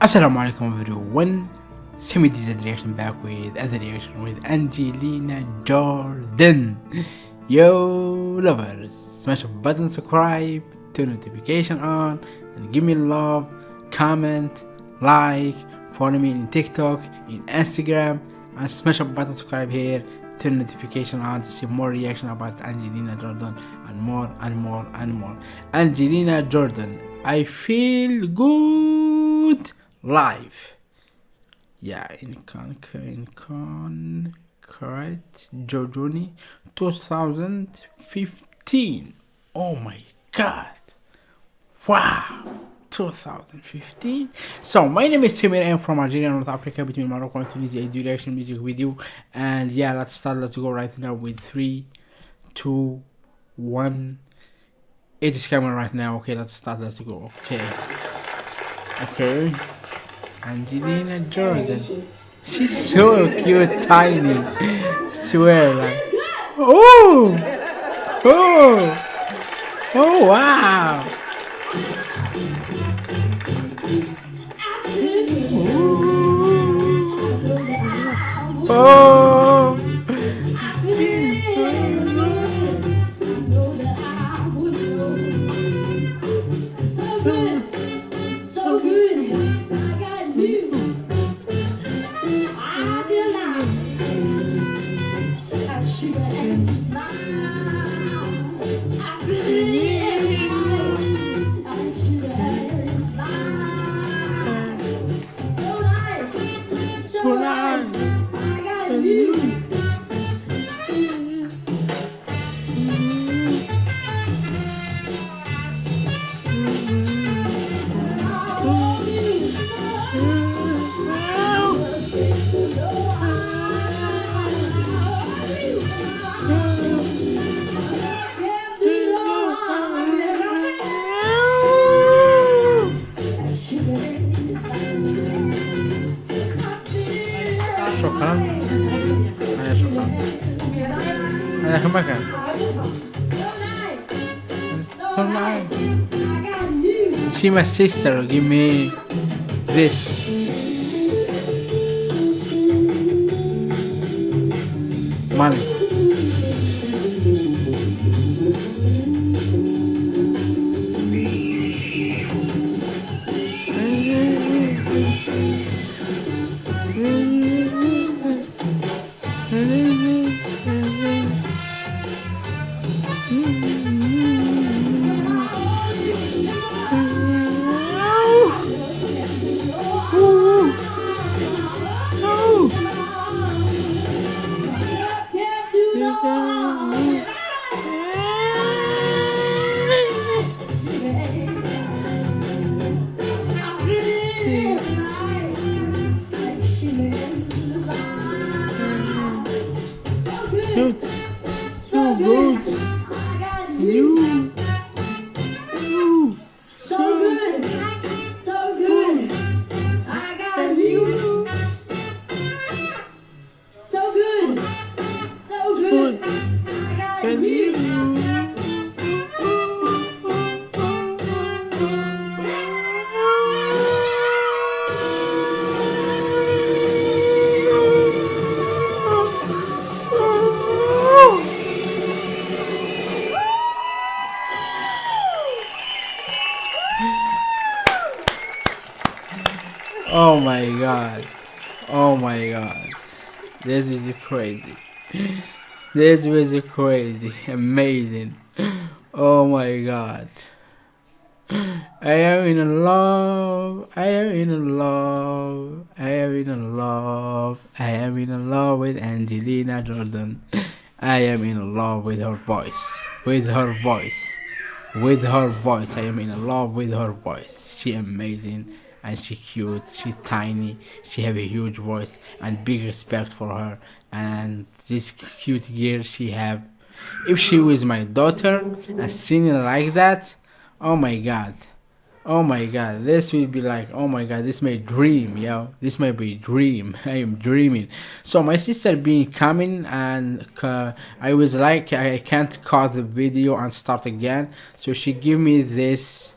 Assalamu alaikum everyone. Semi did reaction back with other reaction with Angelina Jordan. Yo lovers, smash a button, subscribe, turn notification on, and give me love, comment, like, follow me in TikTok, in Instagram, and smash a button subscribe here, turn notification on to see more reaction about Angelina Jordan and more and more and more. Angelina Jordan, I feel good live. Yeah, in con in concrete Jojuni 2015. Oh my god. Wow. 2015. So my name is Timur. I'm from Algeria, North Africa, between Morocco and Tunisia. I do reaction music video. And yeah, let's start. Let's go right now with three, two, one. It is coming right now. Okay, let's start. Let's go. Okay. Okay. Angelina Jordan. She's so cute, tiny. Swear like. Oh! Oh! Oh wow! Oh! Şokan. Hayır şokan. Hadi yakın bakın. So nice. She my sister. Give me this. Money. Good. You. You. So good, so good. I got you. So good, so good. I got you. Oh my god. Oh my god. This was crazy. This was crazy. Amazing. Oh my god. I am in love. I am in love. I am in love. I am in love with Angelina Jordan. I am in love with her voice. With her voice. With her voice. I am in love with her voice. She amazing and she cute. She tiny. She have a huge voice and big respect for her. And this cute girl she have. If she was my daughter and singing like that, oh my god. Oh my god, this will be like, oh my god, this my dream, yo. This might be dream. I am dreaming. So my sister been coming and uh, I was like, I can't cut the video and start again. So she give me this.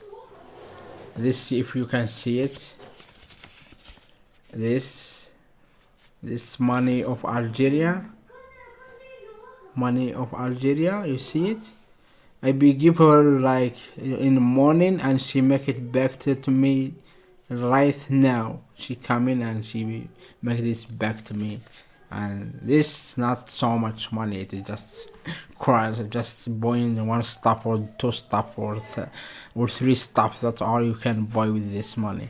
This, if you can see it. this this money of Algeria money of Algeria you see it I be give her like in the morning and she make it back to, to me right now she come in and she make this back to me and this is not so much money it is just cries just buying one stuff or two stuff or th- or three stuff that's all you can buy with this money.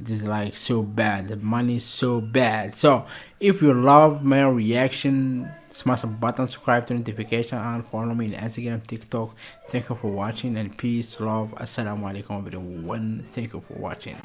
It is like so bad. The money is so bad. So if you love my reaction smash the button subscribe to notification and follow me on instagram tiktok. Thank you for watching and peace love. Assalamu alaikum everyone. Thank you for watching